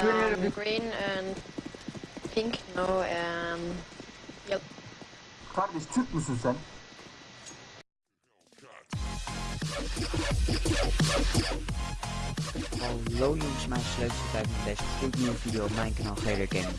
Um, green and pink, no, and yellow. Kardeş Türk müsün sen? Hallo jongens, mijn sleuteltijd met deze gloednieuwe video op mijn kanaal Gator Gaming.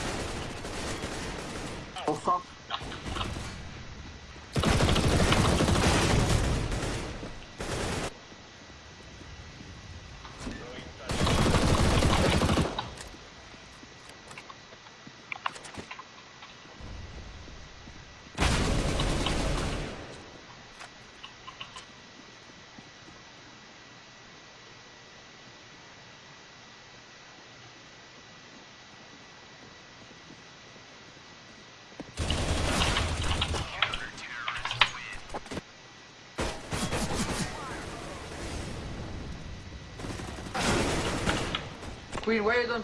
Queen, where done?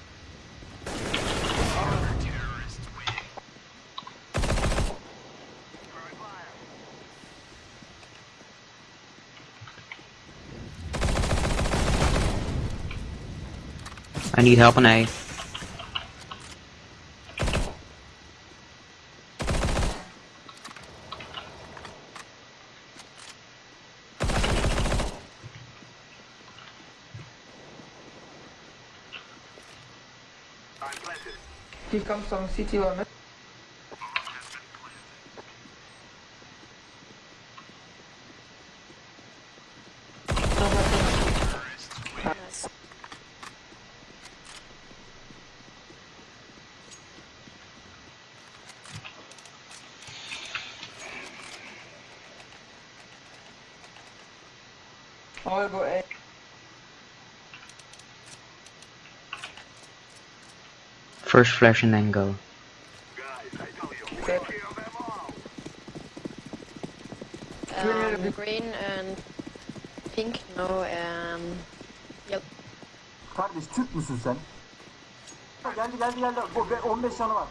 I need help on A. Here comes some city limit. I'll go A. First flash and then go. Okay. Um, green and pink, no, and yellow. kardeş Türk müsün sen? Geldi geldi geldi. Bu 15 canı var.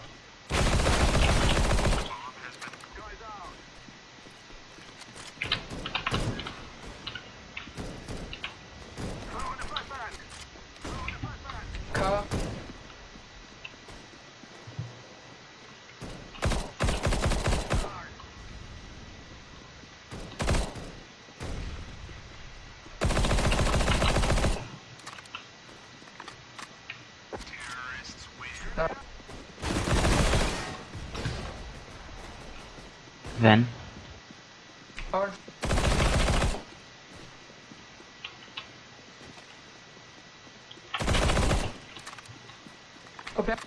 Van. Orange. Open.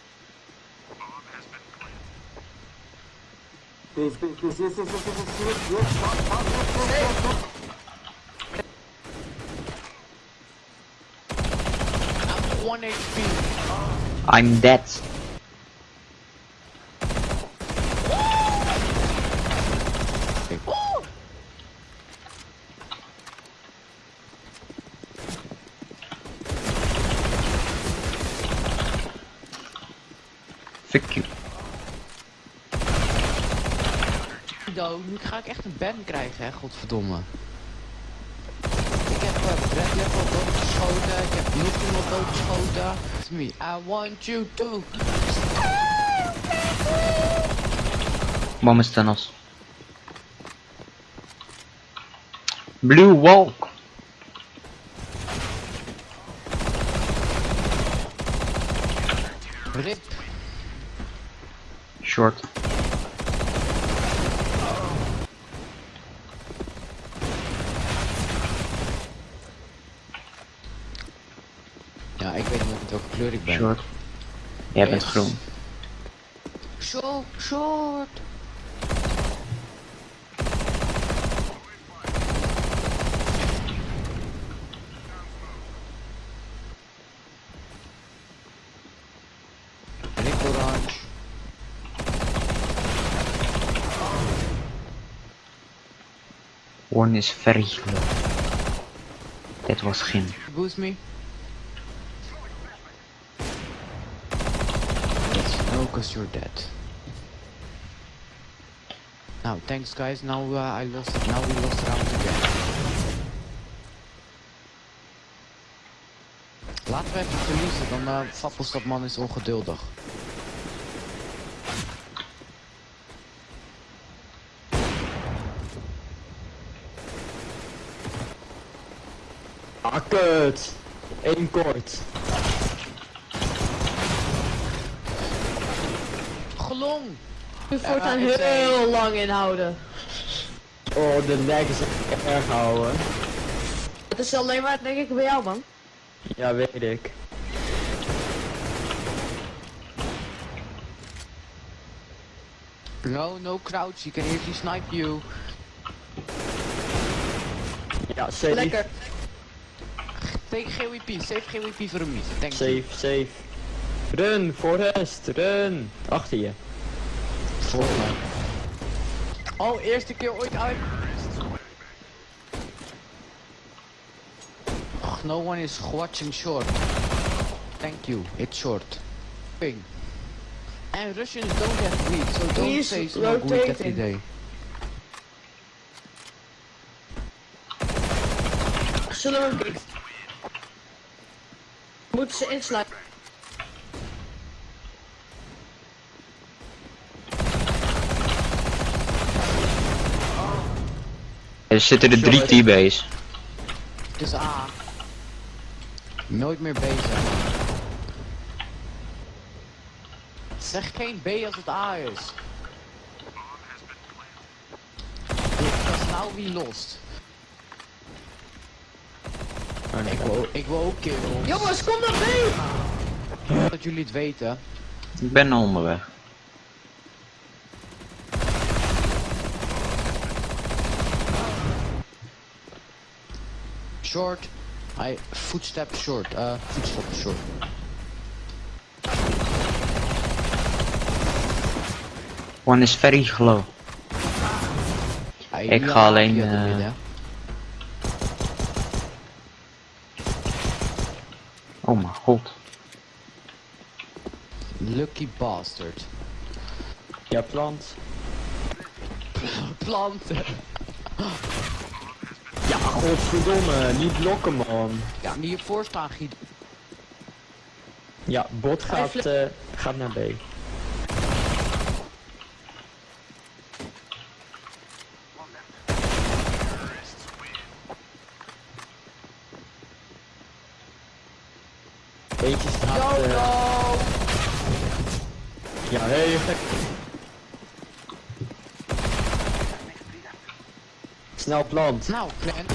Base base base yes yes yes yes yes yes yes Tamam, tamam, yes yes yes yes. One HP. I'm dead. Fuck. Do, nu ga ik echt een ban krijgen, hè, godverdomme. Ik heb uh, Brad Level doodgeschoten, ik heb nog iemand doodgeschoten. It's me, I want you to. Bomb is tunnels. Blue walk. Rip. Short. Ja, ik weet niet welke kleur ik ben. Short. Jij bent groen. short, short. One is low. That was him. Boost me. Yes, no, cause you're dead. Now, thanks guys. Now uh, I lost. Now we lost round again. Laten we even verliezen, dan uh, Fappelstad man is ongeduldig. Ah, kut. Eén kort. Gelong! Nu voortaan heel lang inhouden. Oh, de nek is erg houden. Het is alleen maar denk ik bij jou man. Ja, weet ik. No, no crouch, he can easily snipe you. Ja, safe. Lekker. Take GWP, save GWP voor me. Thank you. Safe, safe. Run, Forrest, run. Achter je. Volgens mij. Oh, eerste keer ooit uit. Ach, no one is watching short. Thank you, it's short. Ping. And Russians don't have greed, so don't He's say it's good every day. Zullen we hem? Moeten ze insluiten? Er zitten er drie T-base. Dus A. Nooit meer B zijn. Zeg geen B als het A is. Dat is nou wie lost. Ik wil, ik wil ook kills. Jongens, kom naar B! Dat jullie het weten. Ik ben onderweg. Short. I footstep short. Uh, footstep short. One is very low. Ah, Ik ga alleen, via Oh mijn god. Lucky bastard. Ja, plant. Planten. Ja, godverdomme. Niet blokken, man. Ja, die hiervoor staan giet. Ja, bot gaat, eh, gaat naar B. Eentje staat... eh, Ja, heel gek. Snel plant. Nou, Glenn.